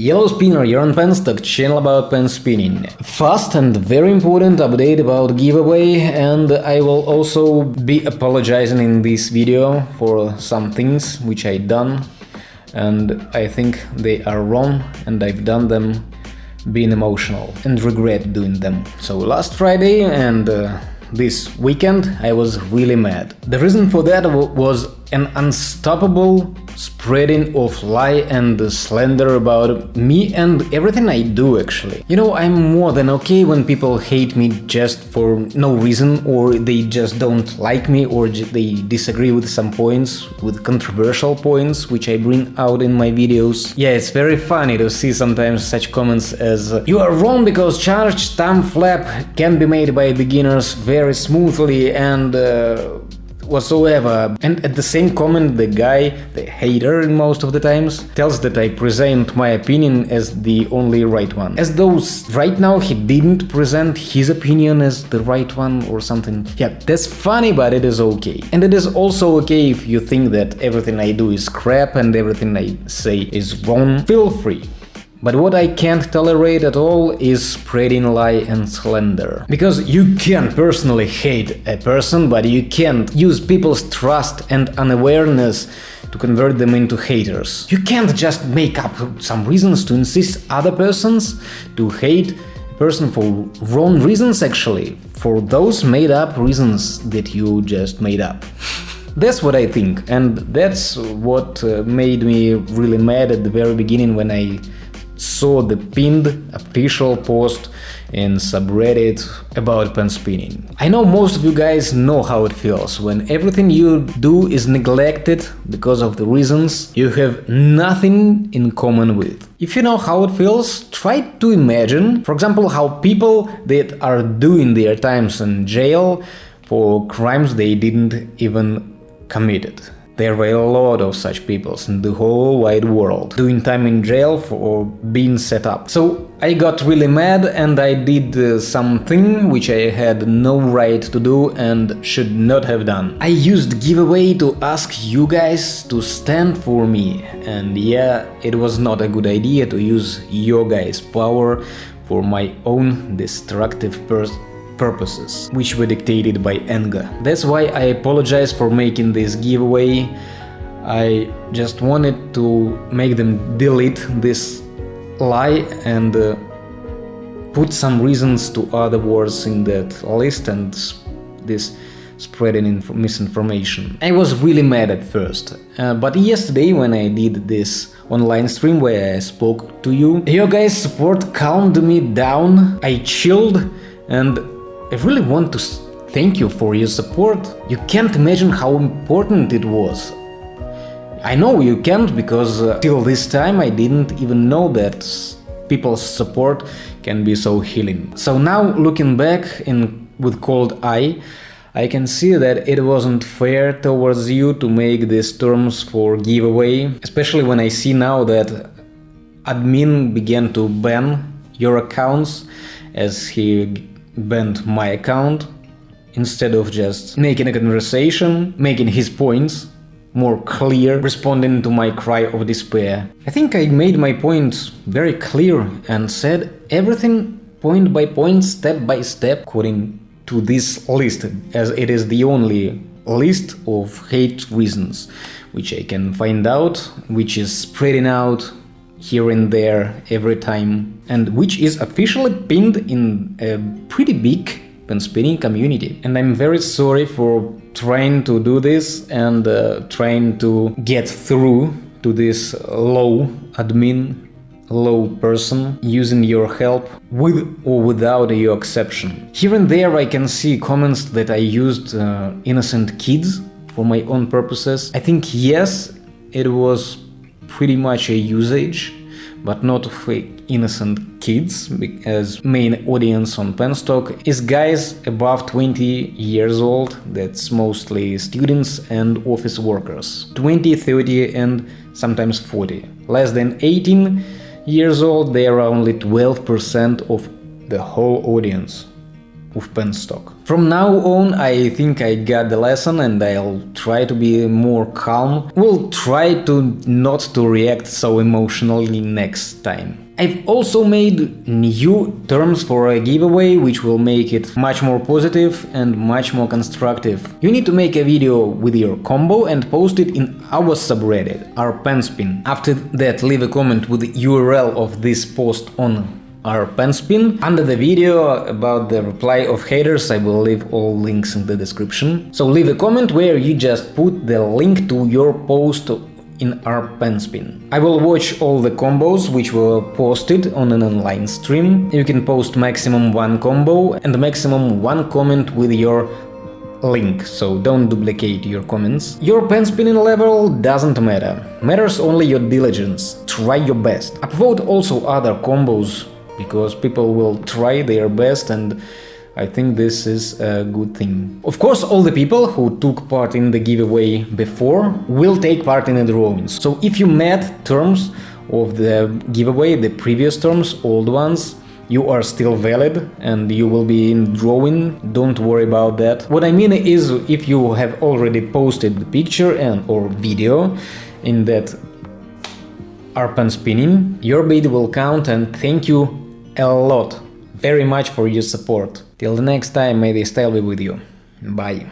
Yellow Spinner, you're on Penstock, channel about pen spinning. Fast and very important update about giveaway and I will also be apologizing in this video for some things which I done and I think they are wrong and I've done them being emotional and regret doing them. So last Friday and uh, this weekend I was really mad. The reason for that was an unstoppable spreading of lie and slander about me and everything I do actually. You know, I'm more than okay when people hate me just for no reason or they just don't like me or they disagree with some points, with controversial points which I bring out in my videos. Yeah, it's very funny to see sometimes such comments as You are wrong because charged thumb flap can be made by beginners very smoothly and uh, whatsoever. And at the same comment the guy, the hater in most of the times, tells that I present my opinion as the only right one. As though right now he didn't present his opinion as the right one or something. Yeah, that's funny, but it is okay. And it is also okay if you think that everything I do is crap and everything I say is wrong. Feel free. But what I can't tolerate at all is spreading lie and slander. Because you can personally hate a person, but you can't use people's trust and unawareness to convert them into haters. You can't just make up some reasons to insist other persons to hate a person for wrong reasons actually, for those made up reasons that you just made up. That's what I think, and that's what uh, made me really mad at the very beginning when I saw the pinned official post in subreddit about pen spinning. I know most of you guys know how it feels when everything you do is neglected because of the reasons you have nothing in common with. If you know how it feels, try to imagine, for example, how people that are doing their times in jail for crimes they didn't even committed. There were a lot of such peoples in the whole wide world, doing time in jail for being set up. So I got really mad and I did uh, something which I had no right to do and should not have done. I used giveaway to ask you guys to stand for me and yeah, it was not a good idea to use your guys' power for my own destructive pers purposes, which were dictated by anger. That's why I apologize for making this giveaway. I just wanted to make them delete this lie and uh, put some reasons to other words in that list and this spreading misinformation. I was really mad at first, uh, but yesterday when I did this online stream where I spoke to you, your guys' support calmed me down, I chilled and I really want to thank you for your support. You can't imagine how important it was. I know you can't because uh, till this time I didn't even know that people's support can be so healing. So now looking back in with cold eye, I can see that it wasn't fair towards you to make these terms for giveaway, especially when I see now that admin began to ban your accounts as he banned my account instead of just making a conversation, making his points more clear, responding to my cry of despair. I think I made my point very clear and said everything point by point, step by step, according to this list, as it is the only list of hate reasons which I can find out, which is spreading out here and there every time and which is officially pinned in a pretty big pen spinning community. And I'm very sorry for trying to do this and uh, trying to get through to this low admin low person using your help with or without your exception. Here and there I can see comments that I used uh, innocent kids for my own purposes. I think yes, it was pretty much a usage, but not of innocent kids, as main audience on Penstock is guys above 20 years old, that's mostly students and office workers, 20, 30 and sometimes 40. Less than 18 years old, they are only 12% of the whole audience. With penstock. From now on I think I got the lesson and I'll try to be more calm. Will try to not to react so emotionally next time. I've also made new terms for a giveaway, which will make it much more positive and much more constructive. You need to make a video with your combo and post it in our subreddit, our penspin. After that, leave a comment with the URL of this post on our pen spin. Under the video about the reply of haters, I will leave all links in the description. So leave a comment where you just put the link to your post in our pen spin. I will watch all the combos which were posted on an online stream. You can post maximum one combo and maximum one comment with your link, so don't duplicate your comments. Your pen spinning level doesn't matter, matters only your diligence, try your best. Upvote also other combos, because people will try their best and I think this is a good thing. Of course, all the people who took part in the giveaway before will take part in the drawings. So if you met terms of the giveaway, the previous terms, old ones, you are still valid and you will be in drawing, don't worry about that. What I mean is if you have already posted the picture and or video in that r/penspinning, your bid will count and thank you a lot very much for your support. Till the next time, may the style be with you. Bye.